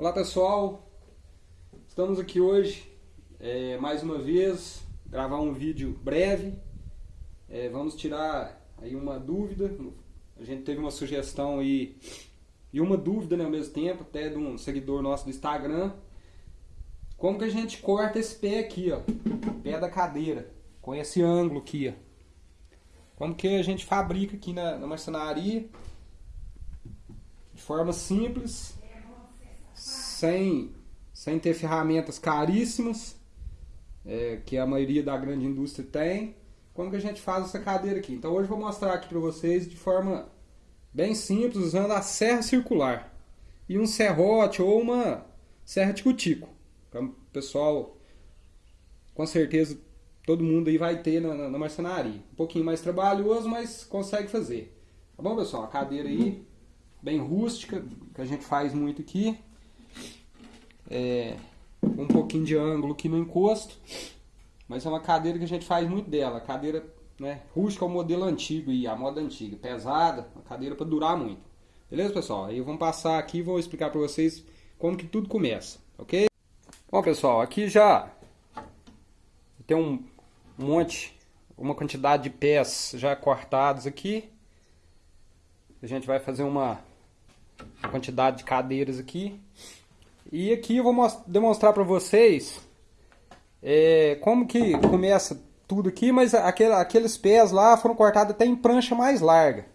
Olá pessoal, estamos aqui hoje é, mais uma vez gravar um vídeo breve. É, vamos tirar aí uma dúvida. A gente teve uma sugestão aí e uma dúvida né, ao mesmo tempo, até de um seguidor nosso do Instagram. Como que a gente corta esse pé aqui, ó, pé da cadeira, com esse ângulo aqui, ó. Como que a gente fabrica aqui na, na marcenaria de forma simples, sem, sem ter ferramentas caríssimas, é, que a maioria da grande indústria tem. Como que a gente faz essa cadeira aqui? Então hoje eu vou mostrar aqui para vocês de forma bem simples, usando a serra circular e um serrote ou uma serra de cutico. Então, pessoal, com certeza todo mundo aí vai ter na, na, marcenaria. Um pouquinho mais trabalhoso, mas consegue fazer. Tá bom, pessoal? A cadeira aí, bem rústica, que a gente faz muito aqui. É, um pouquinho de ângulo aqui no encosto. Mas é uma cadeira que a gente faz muito dela. Cadeira né, rústica é o modelo antigo e a moda antiga. Pesada, uma cadeira para durar muito. Beleza, pessoal? Aí vamos passar aqui e vou explicar para vocês como que tudo começa, ok? Bom, pessoal, aqui já tem um, monte, uma quantidade de pés já cortados aqui. A gente vai fazer uma quantidade de cadeiras aqui. E aqui eu vou demonstrar para vocês é, como que começa tudo aqui, mas aquele, aqueles pés lá foram cortados até em prancha mais larga.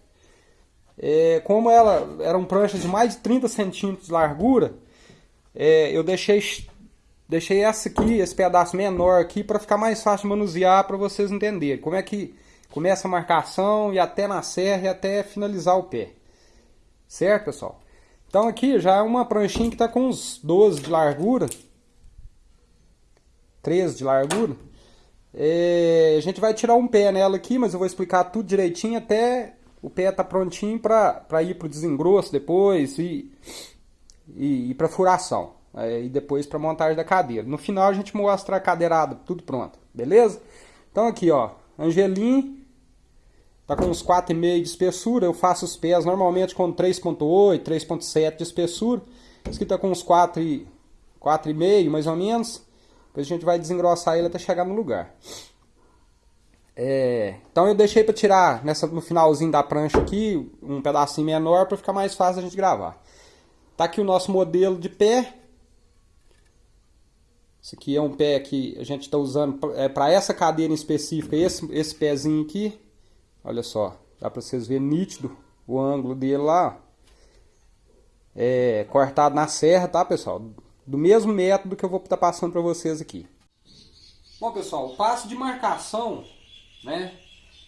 É, como ela eram pranchas de mais de 30 centímetros de largura, é, eu deixei Deixei essa aqui, esse pedaço menor aqui, para ficar mais fácil de manusear, para vocês entenderem. Como é que começa a marcação e até na serra e até finalizar o pé. Certo, pessoal? Então aqui já é uma pranchinha que está com uns 12 de largura. 13 de largura. É, a gente vai tirar um pé nela aqui, mas eu vou explicar tudo direitinho até o pé tá prontinho para ir para o desengrosso depois e, e, e para furação é, e depois para montagem da cadeira. No final a gente mostra a cadeirada, tudo pronto, beleza? Então aqui ó, Angelim, tá com uns 4,5 de espessura, eu faço os pés normalmente com 3,8, 3,7 de espessura. Esse aqui tá com uns 4,5 mais ou menos. Depois a gente vai desengrossar ele até chegar no lugar. É, então eu deixei para tirar nessa, no finalzinho da prancha aqui um pedacinho menor para ficar mais fácil a gente gravar. Tá aqui o nosso modelo de pé. Esse aqui é um pé que a gente está usando para é, essa cadeira em específico, esse, esse pezinho aqui. Olha só, dá para vocês verem nítido o ângulo dele lá. É cortado na serra, tá pessoal? Do mesmo método que eu vou estar tá passando para vocês aqui. Bom pessoal, o passo de marcação, né?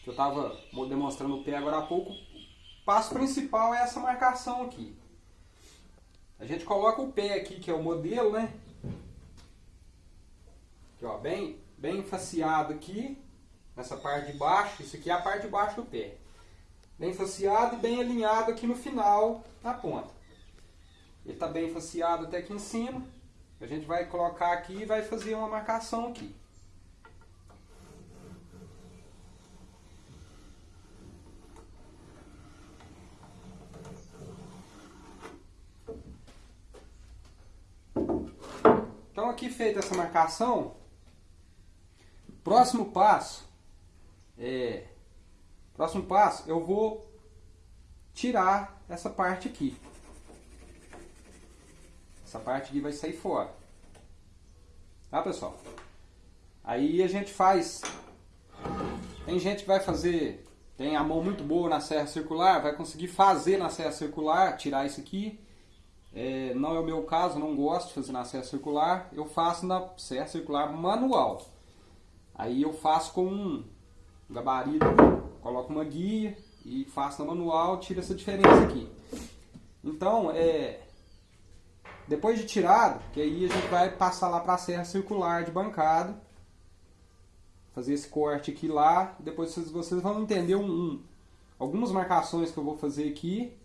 Que eu estava demonstrando o pé agora há pouco. O passo principal é essa marcação aqui. A gente coloca o pé aqui, que é o modelo, né? Aqui, ó, bem, bem faceado aqui, nessa parte de baixo. Isso aqui é a parte de baixo do pé. Bem faceado e bem alinhado aqui no final, na ponta. Ele está bem faceado até aqui em cima. A gente vai colocar aqui e vai fazer uma marcação aqui. Então aqui feita essa marcação, Próximo passo, é, próximo passo, eu vou tirar essa parte aqui. Essa parte aqui vai sair fora. Tá, pessoal? Aí a gente faz... Tem gente que vai fazer... Tem a mão muito boa na serra circular, vai conseguir fazer na serra circular, tirar isso aqui. É, não é o meu caso, não gosto de fazer na serra circular. Eu faço na serra circular manual. Aí eu faço com um gabarito, coloco uma guia e faço no manual, tiro essa diferença aqui. Então, é, depois de tirado, que aí a gente vai passar lá para a serra circular de bancada, fazer esse corte aqui lá, depois vocês, vocês vão entender um, um, algumas marcações que eu vou fazer aqui,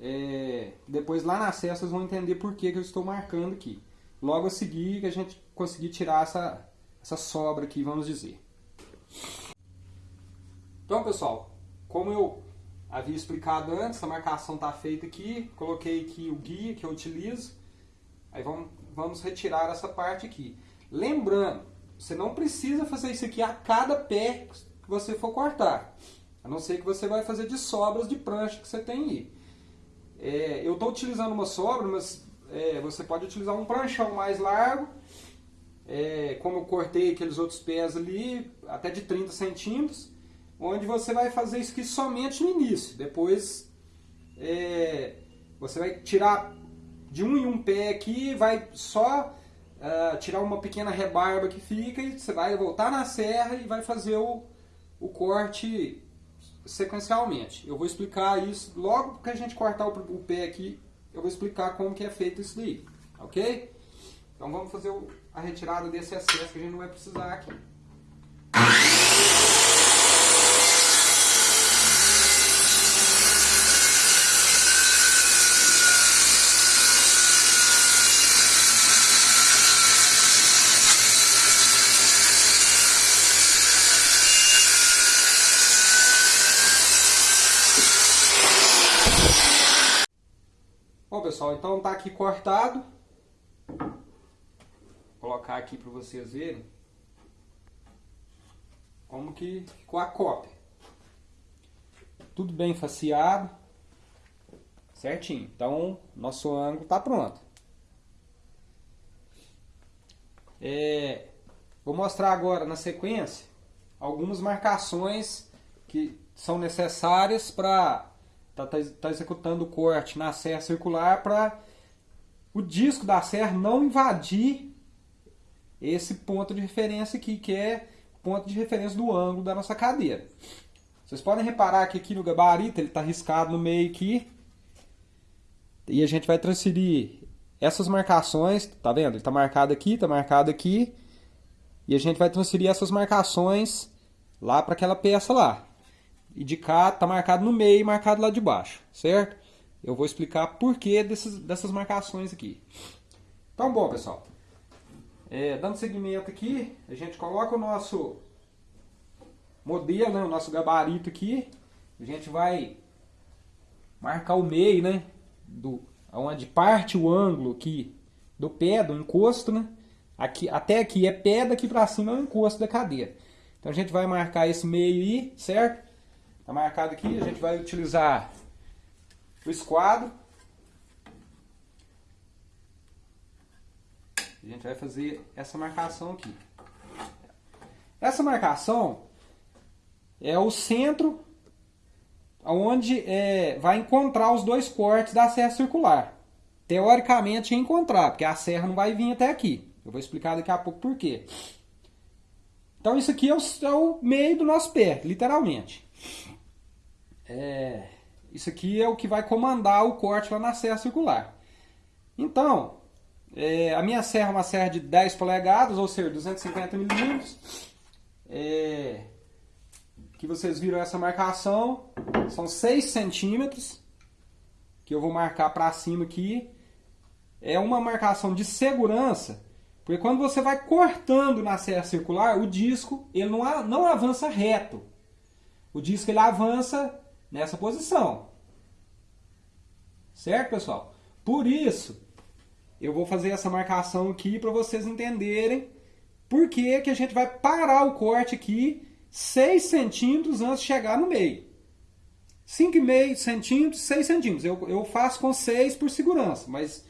é, depois lá na serra vocês vão entender por que, que eu estou marcando aqui. Logo a seguir que a gente conseguir tirar essa, essa sobra aqui, vamos dizer. Então, pessoal, como eu havia explicado antes, a marcação está feita aqui, coloquei aqui o guia que eu utilizo. Aí vamos, vamos retirar essa parte aqui. Lembrando, você não precisa fazer isso aqui a cada pé que você for cortar. A não ser que você vai fazer de sobras de prancha que você tem aí. É, eu estou utilizando uma sobra, mas é, você pode utilizar um pranchão mais largo. É, como eu cortei aqueles outros pés ali, até de 30 centímetros. Onde você vai fazer isso aqui somente no início. Depois é, você vai tirar de um em um pé aqui, vai só uh, tirar uma pequena rebarba que fica e você vai voltar na serra e vai fazer o, o corte sequencialmente. Eu vou explicar isso logo que a gente cortar o, o pé aqui, eu vou explicar como que é feito isso daí, ok? Então vamos fazer o, a retirada desse excesso que a gente não vai precisar aqui. Bom pessoal, então tá aqui cortado. Vou colocar aqui para vocês verem como que ficou a cópia. Tudo bem faceado, certinho. Então nosso ângulo tá pronto. É, vou mostrar agora na sequência algumas marcações que são necessárias para Está tá, tá executando o corte na serra circular para o disco da serra não invadir esse ponto de referência aqui, que é o ponto de referência do ângulo da nossa cadeira. Vocês podem reparar que aqui no gabarito ele está riscado no meio aqui. E a gente vai transferir essas marcações, tá vendo? Ele está marcado aqui, está marcado aqui. E a gente vai transferir essas marcações lá para aquela peça lá e de cá está marcado no meio e marcado lá de baixo, certo? Eu vou explicar por que desses, dessas marcações aqui. Então, bom, pessoal. É, dando seguimento aqui, a gente coloca o nosso modelo, né, o nosso gabarito aqui. A gente vai marcar o meio, né? Do, onde parte o ângulo aqui do pé, do encosto, né? Aqui, até aqui é pé, daqui para cima é o encosto da cadeira. Então a gente vai marcar esse meio aí, certo? Está marcado aqui, a gente vai utilizar o esquadro. A gente vai fazer essa marcação aqui. Essa marcação é o centro onde é, vai encontrar os dois cortes da serra circular. Teoricamente encontrar, porque a serra não vai vir até aqui. Eu vou explicar daqui a pouco por quê. Então isso aqui é o, é o meio do nosso pé, literalmente é, isso aqui é o que vai comandar o corte lá na serra circular. Então, é, a minha serra é uma serra de 10 polegadas, ou seja, 250 milímetros. É, que vocês viram essa marcação, são 6 centímetros, que eu vou marcar para cima aqui. É uma marcação de segurança, porque quando você vai cortando na serra circular, o disco ele não, não avança reto. O disco ele avança nessa posição. Certo, pessoal? Por isso, eu vou fazer essa marcação aqui para vocês entenderem por que, que a gente vai parar o corte aqui 6 centímetros antes de chegar no meio. 5,5 centímetros, 6 centímetros. Eu, eu faço com 6 por segurança, mas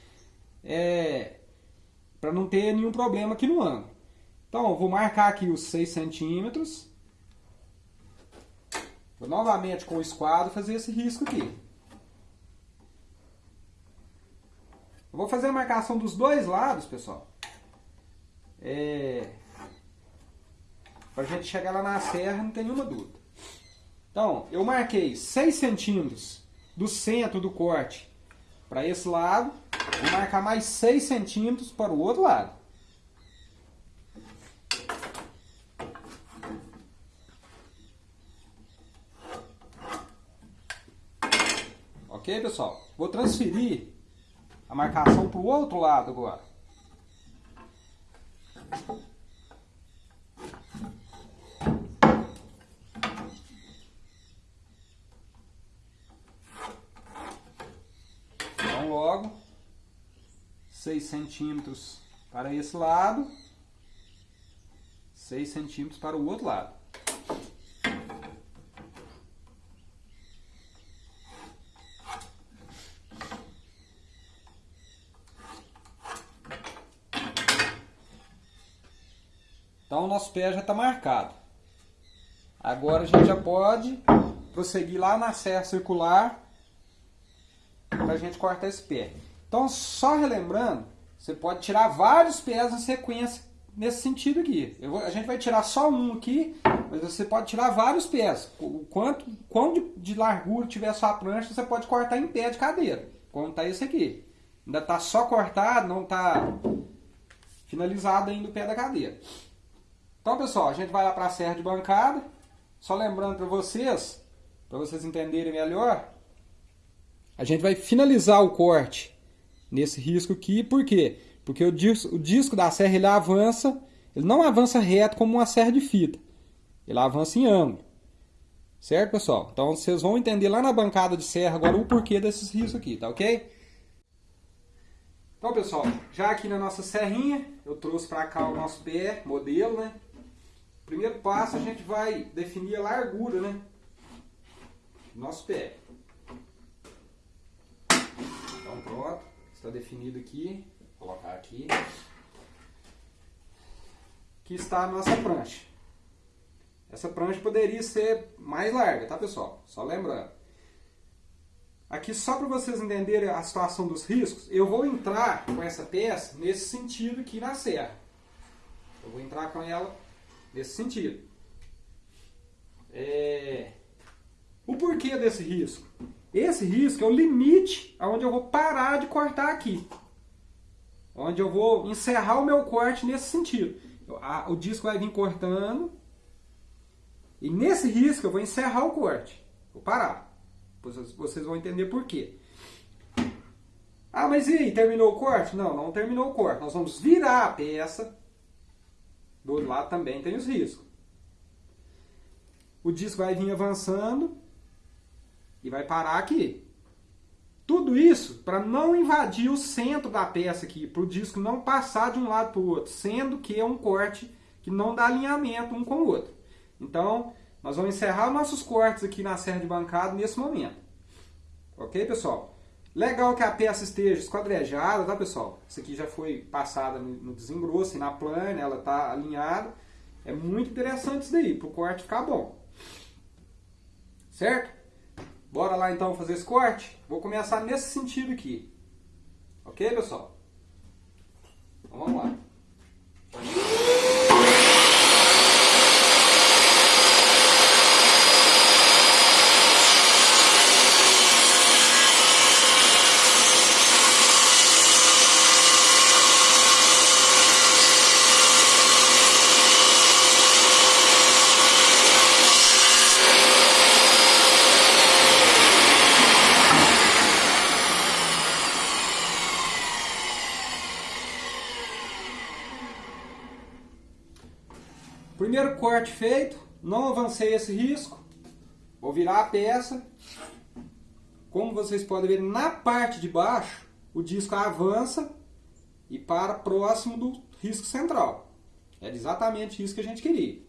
é, para não ter nenhum problema aqui no ângulo. Então, eu vou marcar aqui os 6 centímetros. Vou novamente com o esquadro fazer esse risco aqui. Eu vou fazer a marcação dos dois lados, pessoal. É... Pra gente chegar lá na serra, não tem nenhuma dúvida. Então, eu marquei 6 centímetros do centro do corte para esse lado. Vou marcar mais 6 centímetros para o outro lado. Ok, pessoal? Vou transferir a marcação para o outro lado agora. Então logo, 6 centímetros para esse lado, 6 centímetros para o outro lado. Então o nosso pé já está marcado. Agora a gente já pode prosseguir lá na serra circular para a gente cortar esse pé. Então só relembrando, você pode tirar vários pés na sequência nesse sentido aqui. Vou, a gente vai tirar só um aqui, mas você pode tirar vários pés. O quanto, quanto de, de largura tiver sua prancha, você pode cortar em pé de cadeira. Como está esse aqui. Ainda está só cortado, não está finalizado ainda o pé da cadeira. Então, pessoal, a gente vai lá para a serra de bancada. Só lembrando para vocês, para vocês entenderem melhor, a gente vai finalizar o corte nesse risco aqui. Por quê? Porque o disco, o disco da serra ele avança, ele não avança reto como uma serra de fita. Ele avança em ângulo. Certo, pessoal? Então vocês vão entender lá na bancada de serra agora o porquê desses riscos aqui, tá ok? Então, pessoal, já aqui na nossa serrinha, eu trouxe para cá o nosso pé, modelo, né? Primeiro passo, a gente vai definir a largura, né? Nosso pé. Então pronto, está definido aqui. Vou colocar aqui. Aqui está a nossa prancha. Essa prancha poderia ser mais larga, tá pessoal? Só lembrando. Aqui só para vocês entenderem a situação dos riscos, eu vou entrar com essa peça nesse sentido aqui na serra. Eu vou entrar com ela nesse sentido. É... O porquê desse risco? Esse risco é o limite aonde eu vou parar de cortar aqui. Onde eu vou encerrar o meu corte nesse sentido. O disco vai vir cortando. E nesse risco eu vou encerrar o corte. Vou parar. Vocês vão entender por quê. Ah, mas e aí? Terminou o corte? Não, não terminou o corte. Nós vamos virar a peça do outro lado também tem os riscos. O disco vai vir avançando e vai parar aqui. Tudo isso para não invadir o centro da peça aqui, para o disco não passar de um lado para o outro, sendo que é um corte que não dá alinhamento um com o outro. Então, nós vamos encerrar nossos cortes aqui na serra de bancada nesse momento. Ok, pessoal? Legal que a peça esteja esquadrejada, tá pessoal? Isso aqui já foi passada no desengrosso e na plana, ela está alinhada. É muito interessante isso daí, para o corte ficar bom. Certo? Bora lá então fazer esse corte? Vou começar nesse sentido aqui. Ok, pessoal? Então vamos lá. Primeiro corte feito, não avancei esse risco, vou virar a peça. Como vocês podem ver, na parte de baixo, o disco avança e para próximo do risco central. Era exatamente isso que a gente queria.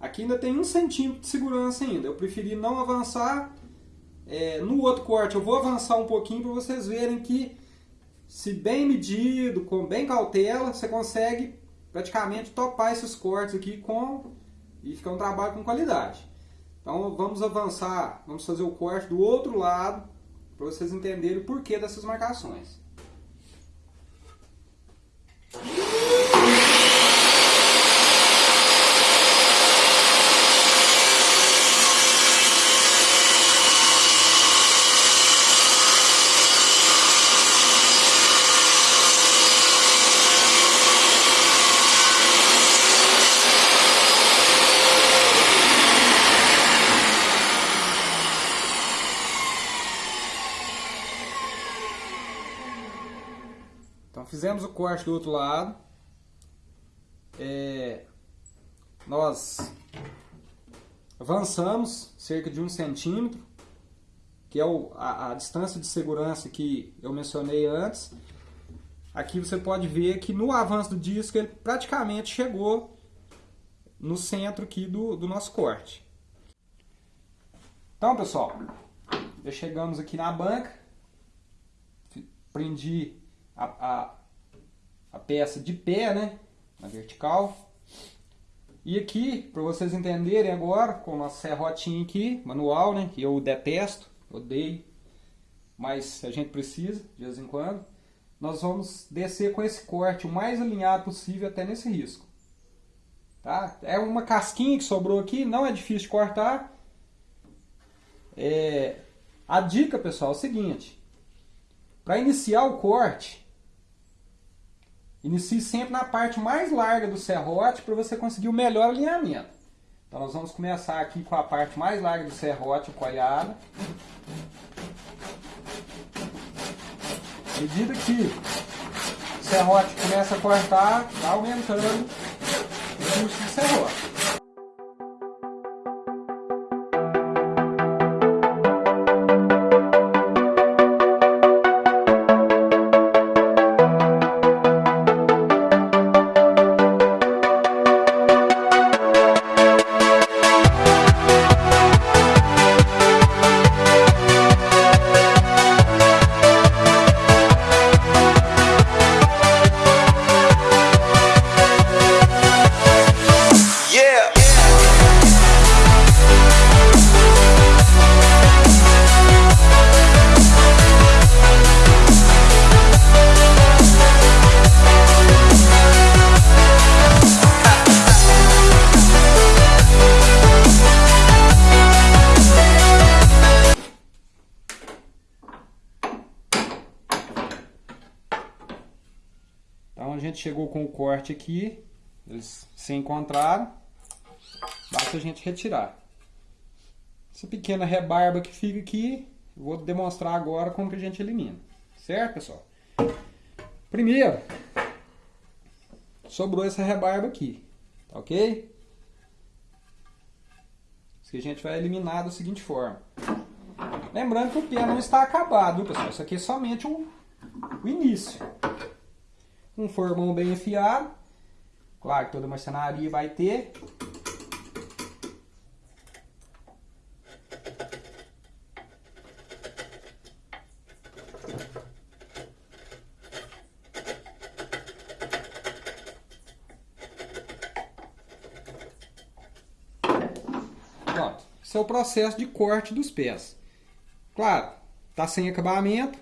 Aqui ainda tem um centímetro de segurança ainda. Eu preferi não avançar. É, no outro corte eu vou avançar um pouquinho para vocês verem que, se bem medido, com bem cautela, você consegue praticamente topar esses cortes aqui com e ficar um trabalho com qualidade. Então vamos avançar, vamos fazer o corte do outro lado para vocês entenderem o porquê dessas marcações. fizemos o corte do outro lado. É, nós avançamos cerca de um centímetro, que é o, a, a, distância de segurança que eu mencionei antes. aqui você pode ver que no avanço do disco ele praticamente chegou no centro aqui do, do nosso corte. Então, pessoal, já chegamos aqui na banca, prendi a, a, a peça de pé, né, na vertical. E aqui, para vocês entenderem agora, com o nosso serrotinho aqui, manual, né, que eu detesto, odeio, mas a gente precisa de vez em quando, nós vamos descer com esse corte o mais alinhado possível até nesse risco. Tá? É uma casquinha que sobrou aqui, não é difícil de cortar. É... A dica, pessoal, é o seguinte. Para iniciar o corte, inicie sempre na parte mais larga do serrote para você conseguir o melhor alinhamento. Então nós vamos começar aqui com a parte mais larga do serrote, coiada. À medida que o serrote começa a cortar, vai aumentando Augusto encerrou. a gente chegou com o corte aqui, eles se encontraram, basta a gente retirar. Essa pequena rebarba que fica aqui, vou demonstrar agora como que a gente elimina. Certo, pessoal? Primeiro, sobrou essa rebarba aqui, tá ok? Isso que a gente vai eliminar da seguinte forma. Lembrando que o pé não está acabado, pessoal? Isso aqui é somente o início um formão bem afiado. Claro que toda marcenaria vai ter. Pronto. Esse é o processo de corte dos pés. Claro, tá sem acabamento.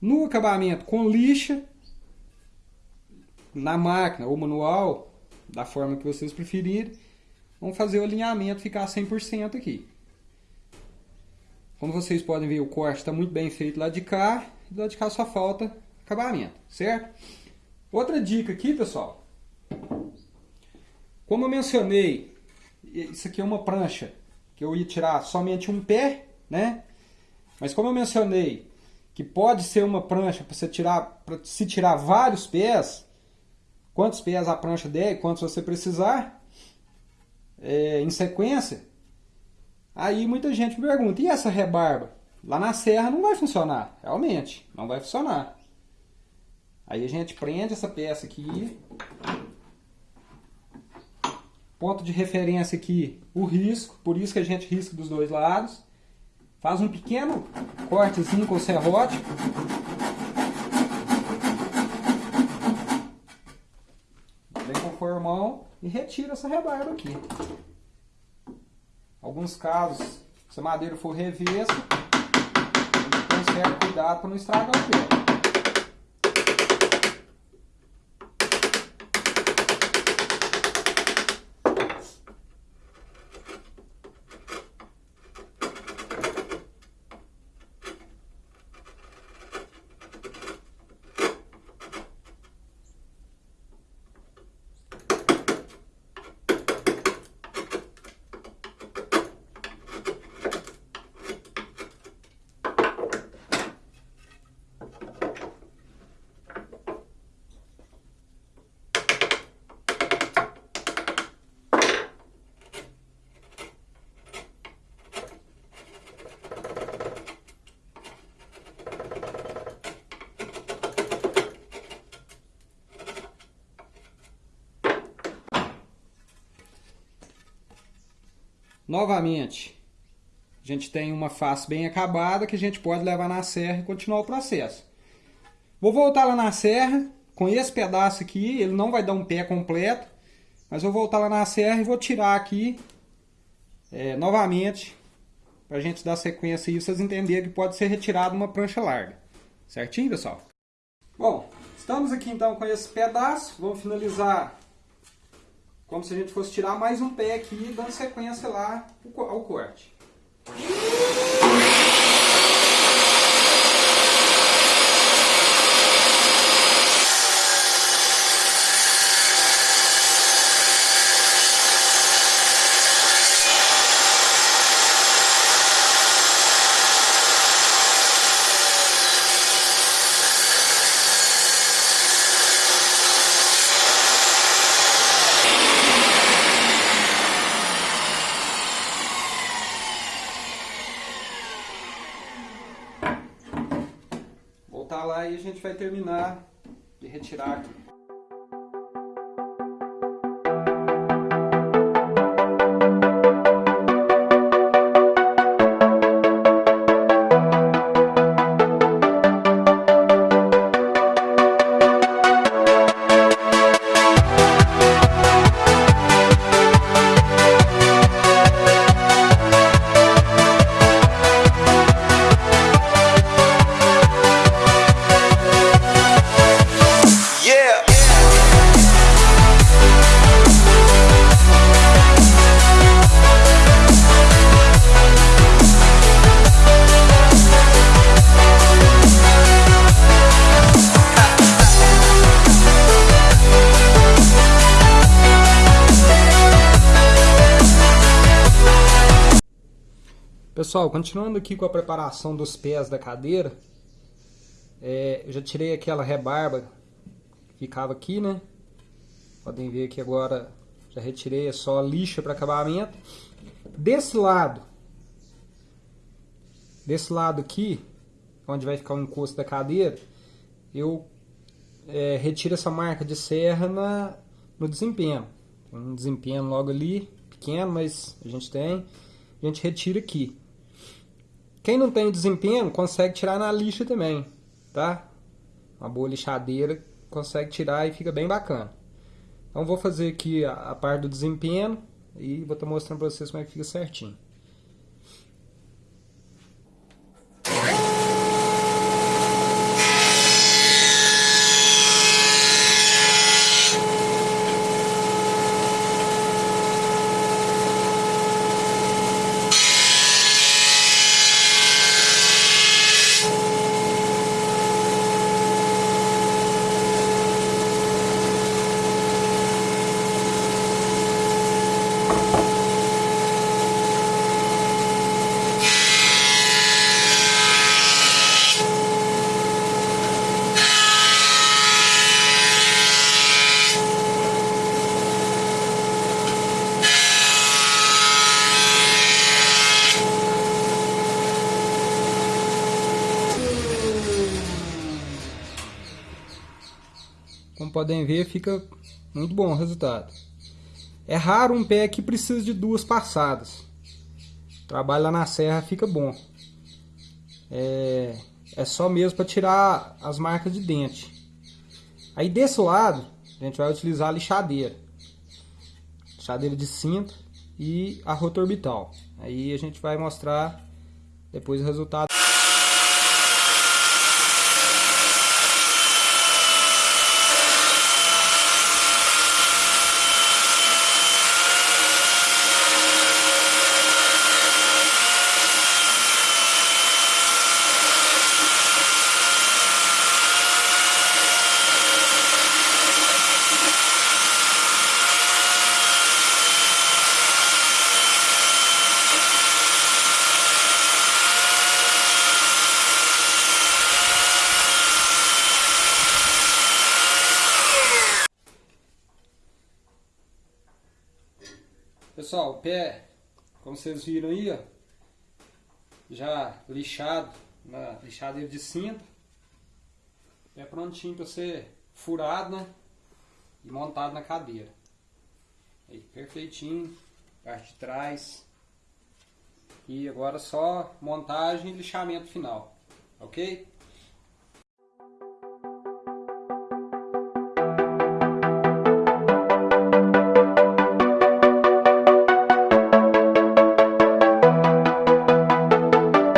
No acabamento com lixa, na máquina ou manual, da forma que vocês preferirem, vamos fazer o alinhamento ficar 100% aqui. Como vocês podem ver, o corte está muito bem feito lá de cá, e lá de cá só falta acabamento, certo? Outra dica aqui, pessoal. Como eu mencionei, isso aqui é uma prancha que eu ia tirar somente um pé, né? Mas como eu mencionei que pode ser uma prancha para você tirar, para se tirar vários pés, quantos pés a prancha der, quantos você precisar, é, em sequência. Aí muita gente me pergunta, e essa rebarba? Lá na serra não vai funcionar, realmente, não vai funcionar. Aí a gente prende essa peça aqui, ponto de referência aqui, o risco, por isso que a gente risca dos dois lados. Faz um pequeno cortezinho com o serrote, formão e retira essa rebarba aqui. Alguns casos, se a madeira for revessa, a gente tem cuidado para não estragar o pé. Novamente, a gente tem uma face bem acabada que a gente pode levar na serra e continuar o processo. Vou voltar lá na serra, com esse pedaço aqui, ele não vai dar um pé completo, mas vou voltar lá na serra e vou tirar aqui é, novamente, para a gente dar sequência e vocês entenderem que pode ser retirado uma prancha larga. Certinho, pessoal? Bom, estamos aqui então com esse pedaço, vamos finalizar como se a gente fosse tirar mais um pé aqui, dando sequência lá ao corte. voltar lá e a gente vai terminar de Pessoal, continuando aqui com a preparação dos pés da cadeira, é, eu já tirei aquela rebarba que ficava aqui, né? Podem ver que agora já retirei, é só lixa para acabamento. Desse lado, desse lado aqui, onde vai ficar o encosto da cadeira, eu é, retiro essa marca de serra na, no desempenho. Um desempenho logo ali, pequeno, mas a gente tem. A gente retira aqui. Quem não tem desempenho consegue tirar na lixa também, tá? Uma boa lixadeira consegue tirar e fica bem bacana. Então vou fazer aqui a, a parte do desempenho e vou estar mostrando para vocês como é que fica certinho. Podem ver, fica muito bom o resultado. É raro um pé que precisa de duas passadas. Trabalho lá na serra fica bom. É, é só mesmo para tirar as marcas de dente. Aí desse lado, a gente vai utilizar a lixadeira. Lixadeira de cinta e a rota orbital. Aí a gente vai mostrar depois o resultado. Pessoal, o pé, como vocês viram aí, ó, já lixado na lixadeira de cinta. É prontinho para ser furado, né? E montado na cadeira. Aí, perfeitinho, parte de trás, E agora só montagem e lixamento final, ok?